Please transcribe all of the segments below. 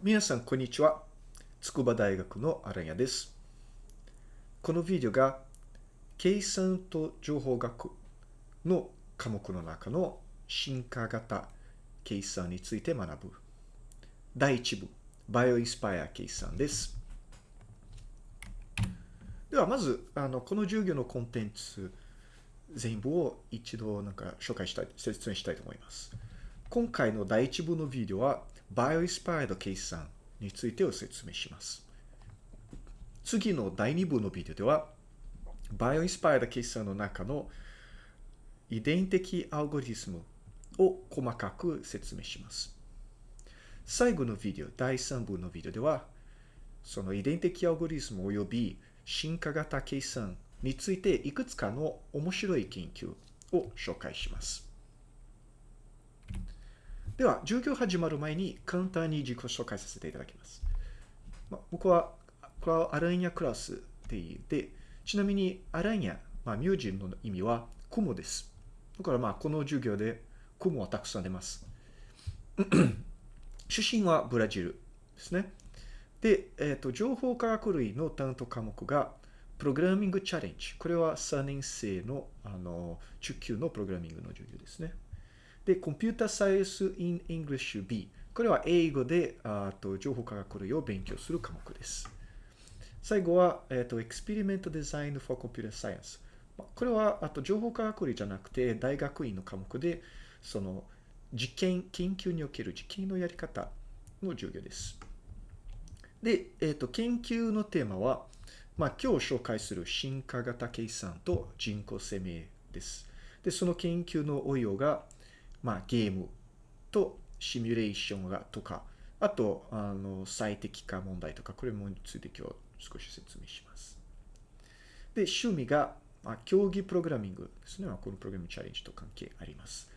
皆さん、こんにちは。筑波大学の荒谷です。このビデオが、計算と情報学の科目の中の進化型計算について学ぶ。第1部、バイオインスパイア計算です。では、まず、あの、この授業のコンテンツ全部を一度なんか紹介したい、説明したいと思います。今回の第1部のビデオは、バイオインスパイド計算についてを説明します。次の第2部のビデオでは、バイオインスパイアド計算の中の遺伝的アルゴリズムを細かく説明します。最後のビデオ、第3部のビデオでは、その遺伝的アルゴリズム及び進化型計算についていくつかの面白い研究を紹介します。では、授業始まる前に簡単に自己紹介させていただきます。まあ、僕は、これはアランヤクラスって言って、ちなみにアランヤ、まあ、名字の意味は雲です。だからまあ、この授業で雲はたくさん出ます。出身はブラジルですね。で、えっ、ー、と、情報科学類の担当科目が、プログラミングチャレンジ。これは3年生の、あの、中級のプログラミングの授業ですね。で、コンピュータサイエンス in English B。これは英語で、あと情報科学類を勉強する科目です。最後は、えっ、ー、と、Experiment Design for Computer Science。これは、あと情報科学類じゃなくて、大学院の科目で、その、実験、研究における実験のやり方の授業です。で、えっ、ー、と、研究のテーマは、まあ、今日紹介する進化型計算と人工生命です。で、その研究の応用が、まあ、ゲームとシミュレーションがとか、あと、あの、最適化問題とか、これもについて今日少し説明します。で、趣味が、まあ、競技プログラミングですね。まあ、このプログラミングチャレンジと関係あります。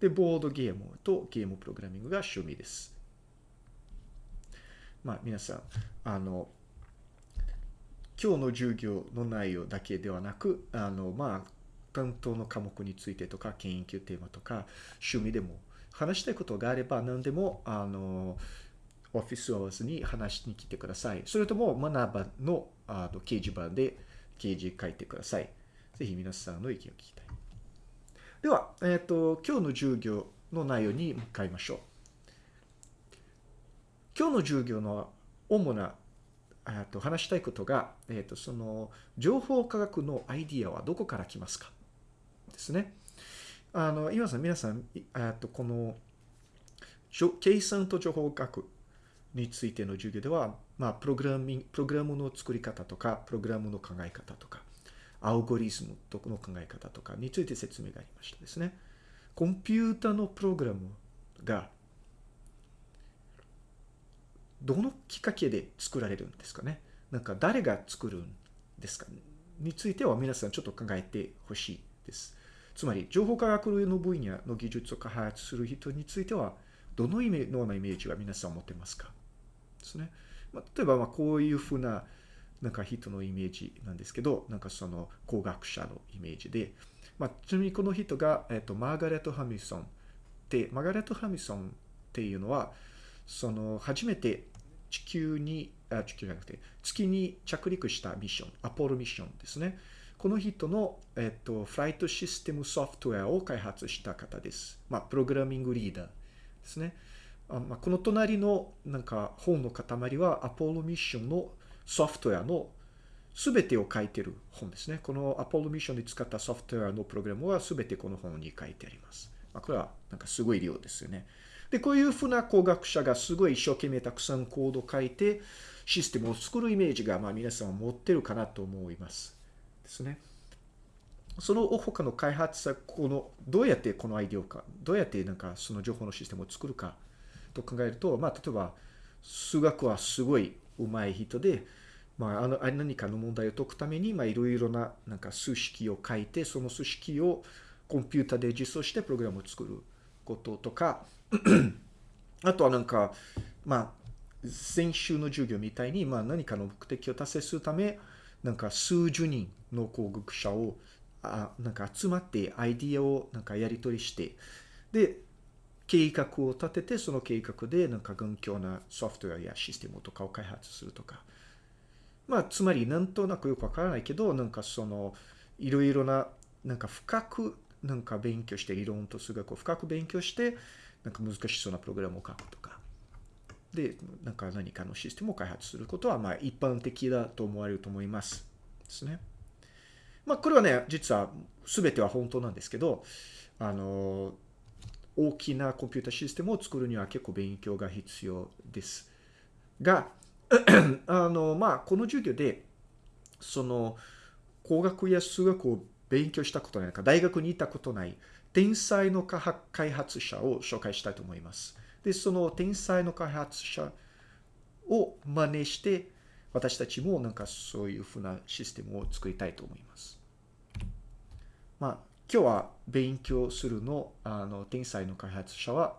で、ボードゲームとゲームプログラミングが趣味です。まあ、皆さん、あの、今日の授業の内容だけではなく、あの、まあ、担当の科目についてとか、研究テーマとか、趣味でも話したいことがあれば何でも、あの、オフィスアワーズに話しに来てください。それとも、学ばのあの掲示板で掲示書いてください。ぜひ皆さんの意見を聞きたい。では、えっ、ー、と、今日の授業の内容に向かいましょう。今日の授業の主なと話したいことが、えっ、ー、と、その、情報科学のアイディアはどこから来ますか？ですね。あの、今さ、皆さん、えっと、この、計算と情報学についての授業では、まあ、プログラミング、プログラムの作り方とか、プログラムの考え方とか、アルゴリズムの考え方とかについて説明がありましたですね。コンピュータのプログラムが、どのきっかけで作られるんですかね？なんか誰が作るんですか？については皆さんちょっと考えてほしいです。つまり、情報科学の分野の技術を開発する人については、どのようなイメージが皆さん持ってますか？ですね。まあ、例えば、こういうふうな、なんか人のイメージなんですけど、なんかその工学者のイメージで、まあ、ちなみにこの人が、えっと、マーガレット・ハミソンで、マーガレット・ハミソンっていうのは、その、初めて地球に、あ、地球じゃなくて、月に着陸したミッション、アポロミッションですね。この人の、えっと、フライトシステムソフトウェアを開発した方です。まあ、プログラミングリーダーですね。あまあ、この隣のなんか本の塊はアポロミッションのソフトウェアの全てを書いてる本ですね。このアポロミッションで使ったソフトウェアのプログラムは全てこの本に書いてあります。まあ、これはなんかすごい量ですよね。で、こういうふうな工学者がすごい一生懸命たくさんコードを書いてシステムを作るイメージがまあ皆さん持ってるかなと思います。ですね。その他の開発者、この、どうやってこのアイディアか、どうやってなんかその情報のシステムを作るかと考えると、まあ、例えば、数学はすごい上手い人で、まあ、あの、何かの問題を解くために、まあ、いろいろな、なんか数式を書いて、その数式をコンピュータで実装してプログラムを作ることとか、あとはなんか、まあ、先週の授業みたいに、まあ、何かの目的を達成するため、なんか数十人の工学者をあなんか集まってアイディアをなんかやり取りして、で、計画を立てて、その計画でなんか頑強なソフトウェアやシステムとかを開発するとか。まあ、つまりなんとなくよくわからないけど、なんかその、いろいろな、なんか深く、なんか勉強して、理論と数学を深く勉強して、なんか難しそうなプログラムを書くとか。で、なんか何かのシステムを開発することは、まあ一般的だと思われると思います。ですね。まあこれはね、実は全ては本当なんですけど、あの、大きなコンピュータシステムを作るには結構勉強が必要です。が、あの、まあ、この授業で、その、工学や数学を勉強したことないか、大学にいたことない、天才の開発者を紹介したいと思います。で、その天才の開発者を真似して、私たちもなんかそういうふうなシステムを作りたいと思います。まあ、今日は勉強するの、あの、天才の開発者は、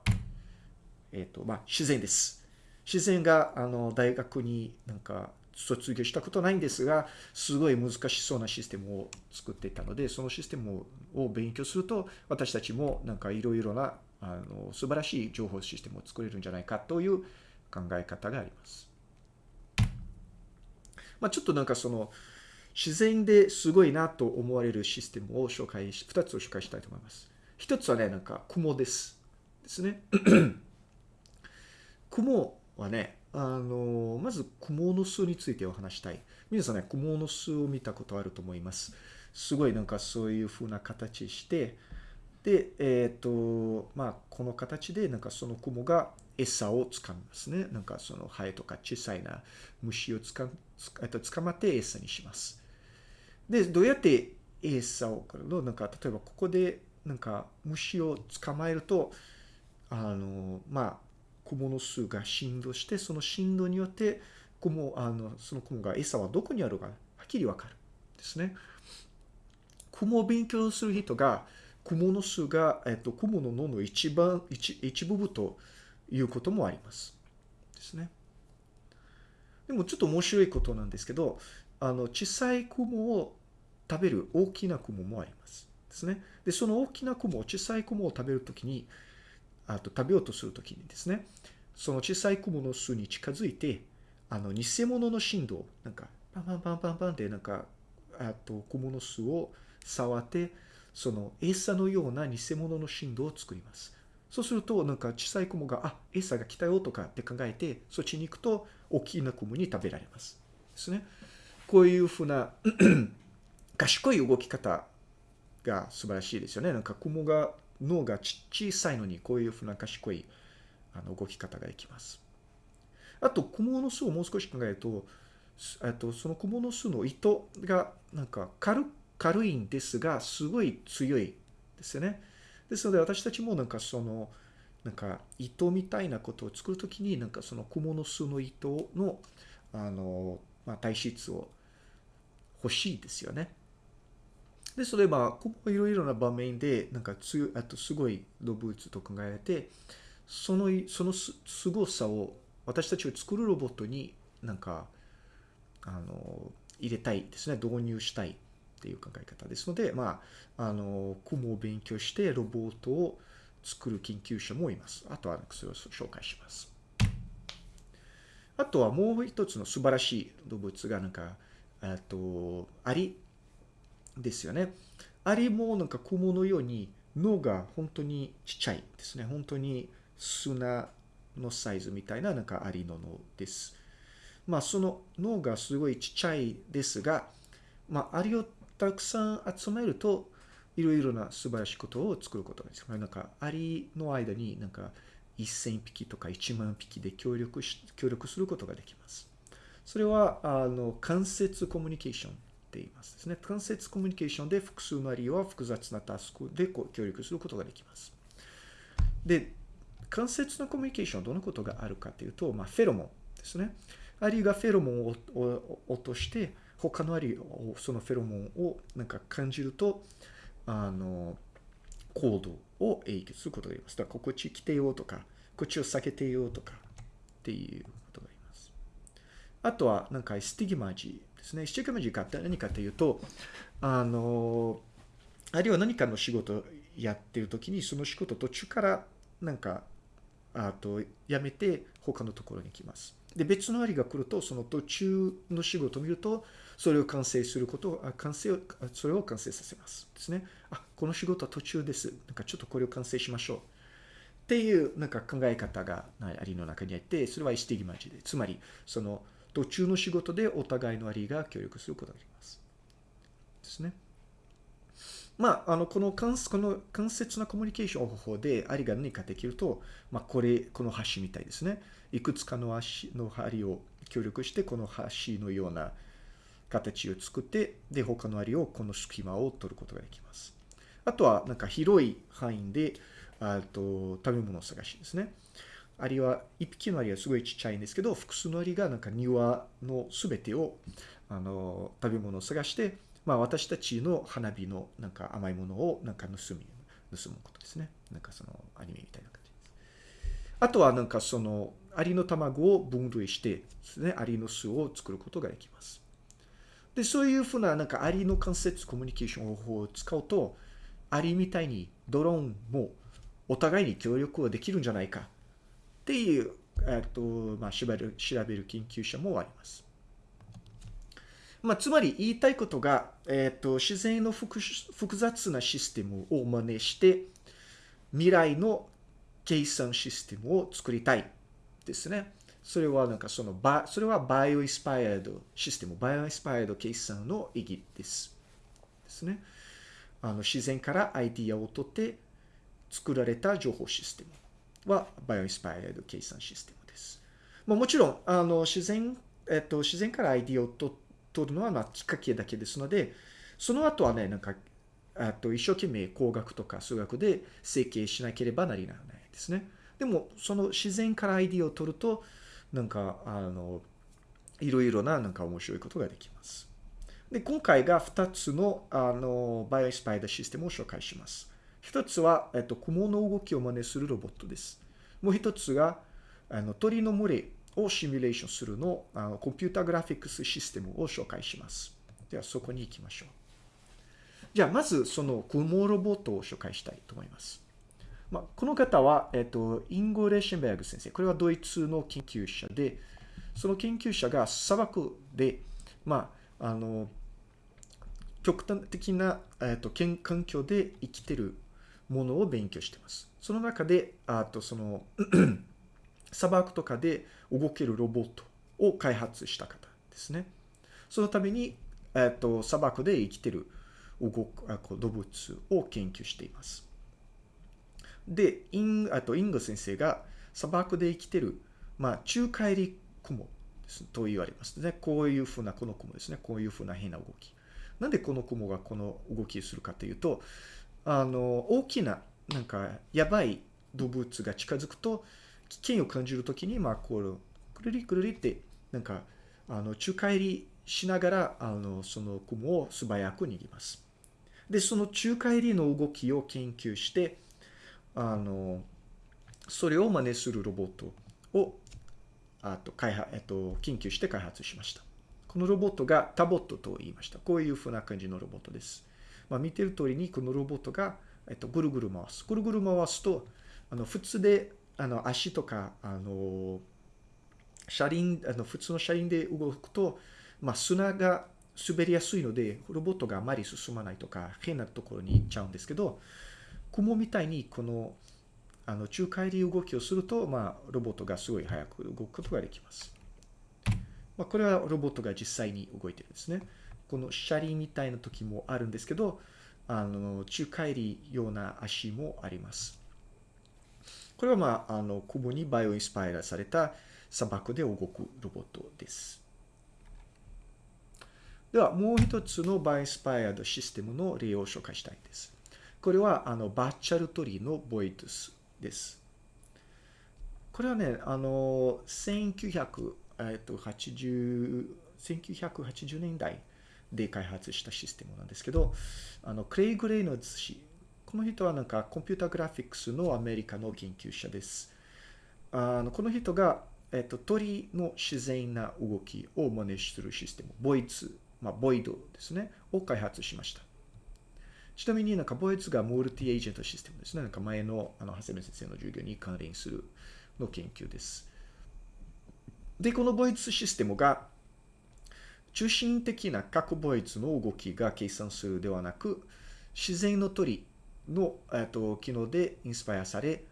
えっ、ー、と、まあ、自然です。自然が、あの、大学になんか卒業したことないんですが、すごい難しそうなシステムを作っていたので、そのシステムを勉強すると、私たちもなんかいろいろな、あの、素晴らしい情報システムを作れるんじゃないかという考え方があります。まあ、ちょっとなんかその、自然ですごいなと思われるシステムを紹介し、二つを紹介したいと思います。一つはね、なんか雲です。ですね。雲はね、あの、まず雲の巣についてお話したい。皆さんね、雲の巣を見たことあると思います。すごいなんかそういう風な形して、で、えっ、ー、と、まあ、この形でなんかその雲が餌をつかみますね。なんかそのハエとか小さいな虫をつか、つかまって餌にします。で、どうやって餌を送るのなんか、例えばここで、なんか、虫を捕まえると、あの、まあ、雲の巣が振動して、その振動によって、雲、あの、その雲が餌はどこにあるか、はっきりわかる。ですね。雲を勉強する人が、雲の巣が、えっと、雲の脳の一番、一一部分ということもあります。ですね。でもちょっと面白いことなんですけど、あの、小さい雲を食べる大きな雲もあります。ですね。で、その大きな雲、小さい雲を食べるときに、あと食べようとするときにですね、その小さい雲の巣に近づいて、あの、偽物の振動、なんか、パンパンパンパンパンって、なんか、あと、雲の巣を触って、その餌のような偽物の振動を作ります。そうすると、なんか小さい雲が、あ、餌が来たよとかって考えて、そっちに行くと、大きな雲に食べられます。ですね。こういうふうな賢い動き方が素晴らしいですよね。なんか雲が、脳が小さいのにこういうふうな賢いあの動き方ができます。あと、雲の巣をもう少し考えると、とその雲の巣の糸がなんか軽軽いんですが、すごい強いですよね。ですので私たちもなんかその、なんか糸みたいなことを作るときに、なんかその雲の巣の糸の、あの、まあ、体質を欲しいですよね。で、それは、いろいろな場面で、なんか強い、あとすごい動物と考えて、その、そのすごさを私たちを作るロボットになんか、あの、入れたいですね。導入したいっていう考え方ですので、まあ、あの、雲を勉強してロボットを作る研究者もいます。あとはそれを紹介します。あとはもう一つの素晴らしい動物がなんか、あと、アリですよね。アリもなんか雲のように脳が本当にちっちゃいですね。本当に砂のサイズみたいななんかアリの脳です。まあその脳がすごいちっちゃいですが、まあアリをたくさん集めるといろいろな素晴らしいことを作ることができます。なんかアリの間になんか1000匹とか1万匹で協力し、協力することができます。それは、あの、間接コミュニケーションっていますですね。間接コミュニケーションで複数のアリは複雑なタスクで協力することができます。で、間接のコミュニケーションどんなことがあるかというと、まあ、フェロモンですね。アリがフェロモンを落として、他のアリを、そのフェロモンをなんか感じると、あの、行動を影響することがあります。だから、こっち来てよとか、こっちを避けてよとか、っていうことがあります。あとは、なんか、スティギマジですね。スティギマジかって何かというと、あの、あるいは何かの仕事をやってるときに、その仕事途中からなんか、あと、やめて他のところに行きます。で、別のアリが来ると、その途中の仕事を見ると、それを完成することを、完成を、それを完成させます。ですね。あ、この仕事は途中です。なんかちょっとこれを完成しましょう。っていうなんか考え方がアリの中にあって、それはイスティグマジで。つまり、その途中の仕事でお互いのアリが協力することができます。ですね。まあ、あの、この間この間接なコミュニケーション方法でアリが何かできると、まあ、これ、この橋みたいですね。いくつかの足の針を協力して、この橋のような形を作って、で、他のアリをこの隙間を取ることができます。あとは、なんか広い範囲で、あと、食べ物を探しですね。アリは、一匹のアリはすごいちっちゃいんですけど、複数のアリがなんか庭のすべてを、あの、食べ物を探して、まあ私たちの花火のなんか甘いものをなんか盗み、盗むことですね。なんかそのアニメみたいな感じです。あとはなんかそのアリの卵を分類してですね、アリの巣を作ることができます。で、そういうふうななんかアリの間接コミュニケーション方法を使うと、アリみたいにドローンもお互いに協力はできるんじゃないかっていう、えっと、まあ、調べる、調べる研究者もあります。まあ、つまり言いたいことが、えっ、と、自然の複雑なシステムを真似して、未来の計算システムを作りたいですね。それはなんかそのバ、それはバイオイスパイアードシステム、バイオイスパイアード計算の意義です。ですね。あの、自然からアイディアを取って作られた情報システムはバイオインスパイアド計算システムです。まあ、もちろん、あの、自然、えっ、と、自然からアイディアを取取るのはまあきっかけだけですので、その後はね、なんか、あと一生懸命工学とか数学で整形しなければなりならないですね。でも、その自然からアイディアを取ると、なんか、あの、いろいろななんか面白いことができます。で、今回が2つの、あの、バイオスパイダーシステムを紹介します。1つは、えっと、雲の動きを真似するロボットです。もう1つが、あの、鳥の群れをシミュレーションするのあのコンピュータグラフィックスシステムを紹介します。ではそこに行きましょう。じゃあまずその雲ロボットを紹介したいと思います。まあ、この方は、えっと、インゴ・レーシェンベルグ先生。これはドイツの研究者で、その研究者が砂漠で、まあ、あの、極端的な、えっと、環境で生きてるものを勉強しています。その中で、あとその 砂漠とかで動けるロボットを開発した方ですね。そのために、えっと、砂漠で生きてる動く動物を研究しています。で、インあとインゴ先生が砂漠で生きてる、まあ、中帰り雲ですと言われますね。こういうふうなこの雲ですね。こういうふうな変な動き。なんでこの雲がこの動きをするかというと、あの、大きな、なんか、やばい動物が近づくと、危険を感じるときに、まあ、こう、くるりくるりって、なんか、あの、宙返りしながら、あの、その雲を素早く逃げます。で、その宙返りの動きを研究して、あの、それを真似するロボットを、あと、開発、えっと、研究して開発しました。このロボットがタボットと言いました。こういうふうな感じのロボットです。まあ、見てる通りに、このロボットが、えっと、ぐるぐる回す。ぐるぐる回すと、あの、普通で、あの、足とか、あの、車輪、あの、普通の車輪で動くと、まあ、砂が滑りやすいので、ロボットがあまり進まないとか、変なところに行っちゃうんですけど、雲みたいに、この、あの、中帰り動きをすると、まあ、ロボットがすごい早く動くことができます。まあ、これはロボットが実際に動いてるんですね。この車輪みたいな時もあるんですけど、あの、中帰りような足もあります。これはまあ、あの、雲にバイオインスパイラされた砂漠で動くロボットです。では、もう一つのバイオインスパイアドシステムの例を紹介したいです。これは、あの、バーチャルトリーのボイトスです。これはね、あの、1900、えっと、80、1980年代で開発したシステムなんですけど、あの、クレイグ・レイノッズ氏、この人はなんかコンピュータグラフィックスのアメリカの研究者です。あのこの人が、えっと、鳥の自然な動きを真似するシステム、ボイツ、まあ、ボイドですね、を開発しました。ちなみになんか、ボイツがモルティエージェントシステムですね。なんか前の、あの、長谷部先生の授業に関連するの研究です。で、このボイツシステムが、中心的な各ボイツの動きが計算するではなく、自然の鳥の、えっと、機能でインスパイアされ、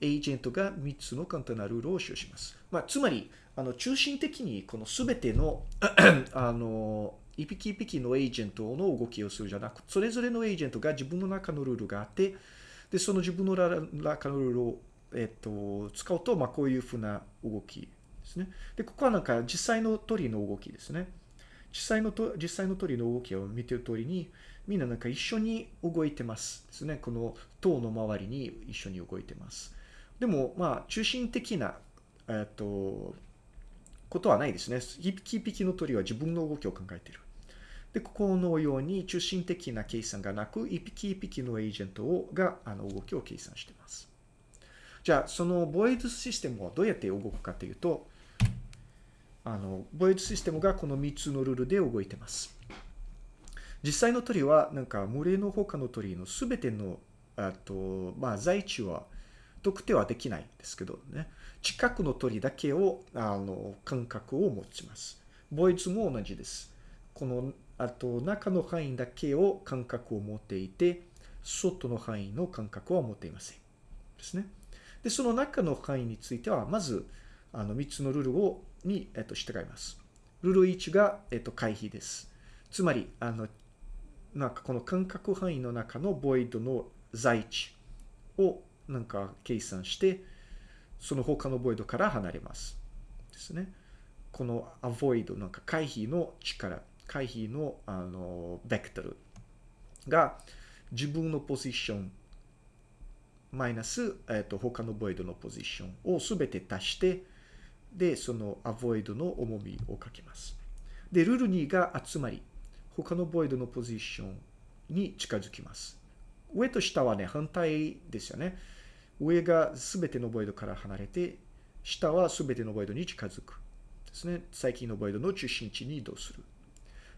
エージェントが3つの簡単なルールを使用します。まあ、つまり、あの、中心的にこのすべての あの、一匹一匹のエージェントの動きをするじゃなく、それぞれのエージェントが自分の中のルールがあって、で、その自分の中のルールを、えっと、使うと、まあ、こういうふうな動きですね。で、ここはなんか実際の鳥の動きですね。実際のと、実際の鳥の動きを見てる通りに、みんななんか一緒に動いてますですね。この塔の周りに一緒に動いてます。でも、まあ、中心的な、えっと、ことはないですね。一匹一匹の鳥は自分の動きを考えている。で、ここのように中心的な計算がなく、一匹一匹のエージェントをがあの動きを計算しています。じゃあ、そのボイドシステムはどうやって動くかというと、あの、ボイドシステムがこの3つのルールで動いてます。実際の鳥は、なんか、群れの他の鳥のすべての、あと、まあ、在地は特定はできないんですけどね。近くの鳥だけを、あの、感覚を持ちます。ボイズも同じです。この、あと、中の範囲だけを感覚を持っていて、外の範囲の感覚は持っていません。ですね。で、その中の範囲については、まず、あの、3つのルールを、に、えっと、従います。ルール1が、えっと、回避です。つまり、あの、なんかこの感覚範囲の中のボイドの在地をなんか計算して、その他のボイドから離れます。ですね。この avoid なんか回避の力、回避のあのベクトルが自分のポジションマイナス、えっ、と、他のボイドのポジションをすべて足して、で、その avoid の重みをかけます。で、ルール2が集まり、他のボイドのポジションに近づきます。上と下はね、反対ですよね。上が全てのボイドから離れて、下は全てのボイドに近づく。ですね。最近のボイドの中心地に移動する。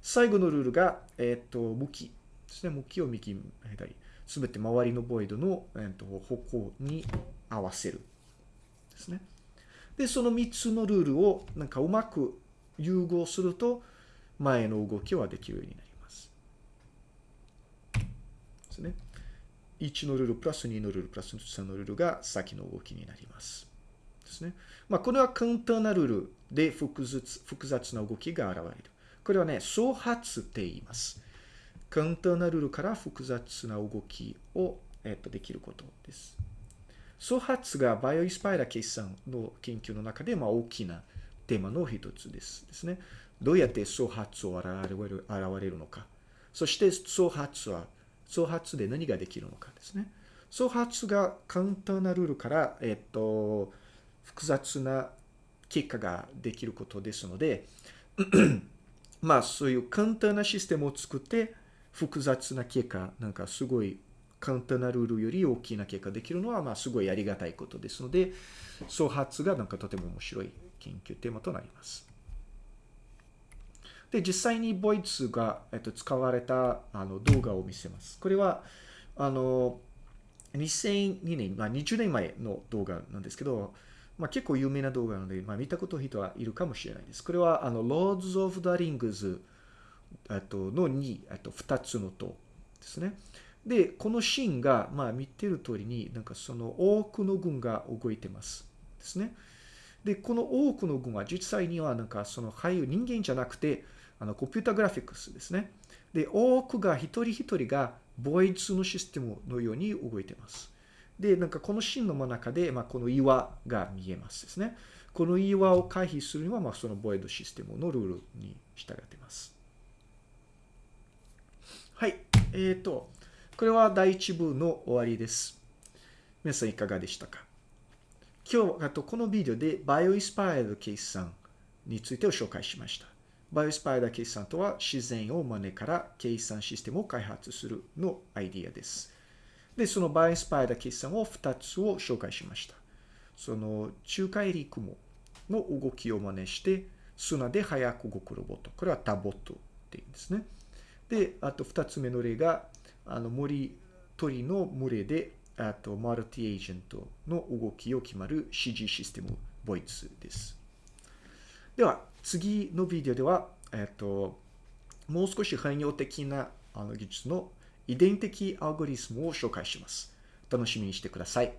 最後のルールが、えっ、ー、と、向きですね。向きを右、左。すべて周りのボイドの、えーと、方向に合わせる。ですね。で、その3つのルールをなんかうまく融合すると、前の動きはできるようになります。ですね。1のルールプラス2のルールプラス3のルールが先の動きになります。ですね。まあ、これは簡単なルールで複雑複雑な動きが現れる。これはね、創発って言います。簡単なルールから複雑な動きを、えっと、できることです。創発がバイオイスパイラ計算の研究の中で、まあ、大きなテーマの一つですですね。どうやって創発を現れる現れるのか。そして創発は創発で何ができるのかですね。創発が簡単なルールから、えっと、複雑な結果ができることですので、まあそういう簡単なシステムを作って複雑な結果、なんかすごい簡単なルールより大きな結果できるのは、まあすごいありがたいことですので、創発がなんかとても面白い研究テーマとなります。で、実際にボイツが、えっと、使われたあの動画を見せます。これは、あの、2002年、まあ、20年前の動画なんですけど、まあ、結構有名な動画なので、まあ、見たこと人はいるかもしれないです。これは、あの、Lords of the Rings との2、と2つの塔ですね。で、このシーンが、まあ、見てる通りに、なんかその多くの軍が動いてますですね。で、この多くの軍は実際には、なんかその俳優、人間じゃなくて、あの、コンピュータグラフィックスですね。で、多くが一人一人がボイツのシステムのように動いてます。で、なんかこのシーンの真ん中で、まあ、この岩が見えますですね。この岩を回避するには、まあ、そのボイドシステムのルールに従ってます。はい。えっ、ー、と、これは第一部の終わりです。皆さんいかがでしたか？今日、あとこのビデオでバイオイスパイアド計算についてを紹介しました。バイオスパイダー計算とは自然を真似から計算システムを開発するのアイディアです。で、そのバイオスパイダー計算を2つを紹介しました。その中海陸網の動きを真似して砂で速く動くロボット。これはタボットって言うんですね。で、あと2つ目の例があの森、鳥の群れで、あと、マルティエージェントの動きを決まる CG システム、ボイスです。では、次のビデオでは、えっと、もう少し汎用的なあの技術の遺伝的アルゴリスムを紹介します。楽しみにしてください。